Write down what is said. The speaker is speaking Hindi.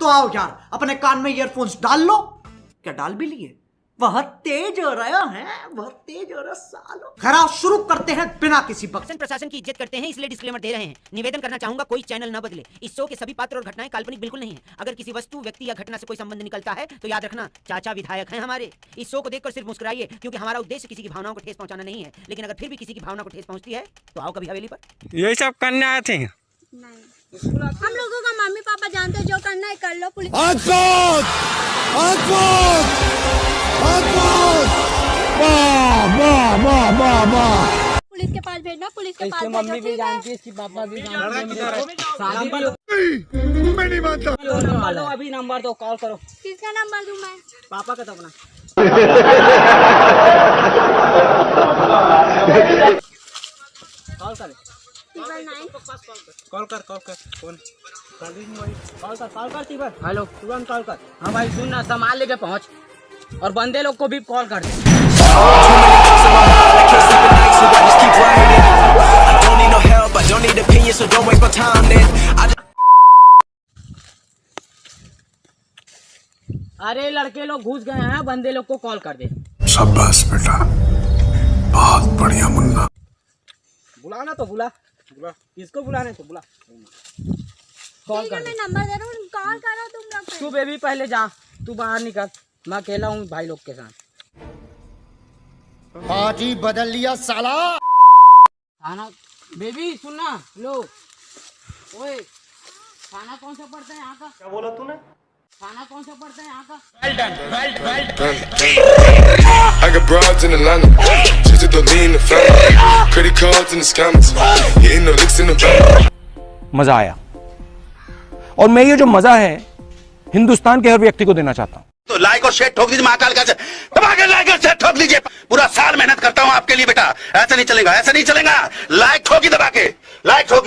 तो आओ यार अपने कान में ईयरफोन्स डाल लो। क्या डाल भी लिए? बहुत तेज हो रहा है बहुत तेज हो रहा सालो। खरा शुरू करते हैं बिना किसी बक शासन प्रशासन की इज़्ज़त करते हैं इसलिए डिस्क्लेमर दे रहे हैं। निवेदन करना चाहूँगा कोई चैनल न बदले। इस शो के सभी पात्र और घटनाएँ काल्पनिक बिल्कुल नहीं है। अगर किसी वस्तु व्यक्ति या घटना से कोई संबंध निकलता है तो याद रखना चाचा विधायक है हमारे। इस शो को देखकर सिर्फ़ मुस्कुराइए क्योंकि हमारा उद्देश्य किसी की भावनाओं को ठेस पहुंचाना नहीं है। लेकिन अगर फिर भी किसी की भावना को ठेस पहुँचती है तो आओ कभी हवेली पर। यही सब करने आए थे हम लोगों का कर लो पुलिस अद्भुत अद्भुत अद्भुत वाह वाह वाह वाह वाह पुलिस के पास भेजना पुलिस के पास इसकी मम्मी भी जानती है इसकी पापा भी जानते हैं शादी भी मैं नहीं मानता नंबर दो अभी नंबर दो कॉल करो किसका नंबर दूँ मैं पापा का तो अपना कॉल कर कॉल कर कॉल कर. कौन कॉल कर कॉल कर. तीबर हेलो तुरंत कॉल कर. हाँ भाई सुन ना सामान लेके पहुँच। और बंदे लोग को भी कॉल कर दे। अरे लड़के लोग घुस गए हैं बंदे लोग को कॉल कर दे। शाबाश बेटा। बहुत बढ़िया मुन्ना। बुलाना तो बुला। बुला। किसको बुलाने तो बुला। कॉल कर मैं नंबर दे रहा हूँ कॉल करो तुम लोग तू बेबी पहले जा तू बाहर निकल। मैं अकेला हूँ भाई लोग के साथ। पार्टी बदल लिया साला। खाना बेबी सुनना लो। ओए खाना कौन सा पड़ता है यहाँ का? क्या बोला तूने? खाना कौन सा पड़ता है यहाँ का? Well done well done I got broads in Atlanta. मज़ा आया। और मैं ये जो मज़ा है हिंदुस्तान के हर व्यक्ति को देना चाहता हूँ। तो लाइक और शेयर ठोक दीजिए महाकाल का। दबा लाइक और शेयर ठोक लीजिए पूरा साल मेहनत करता हूँ आपके लिए बेटा। ऐसा नहीं चलेगा ऐसा नहीं चलेगा। लाइक ठोकी दबा के लाइक ठोकी।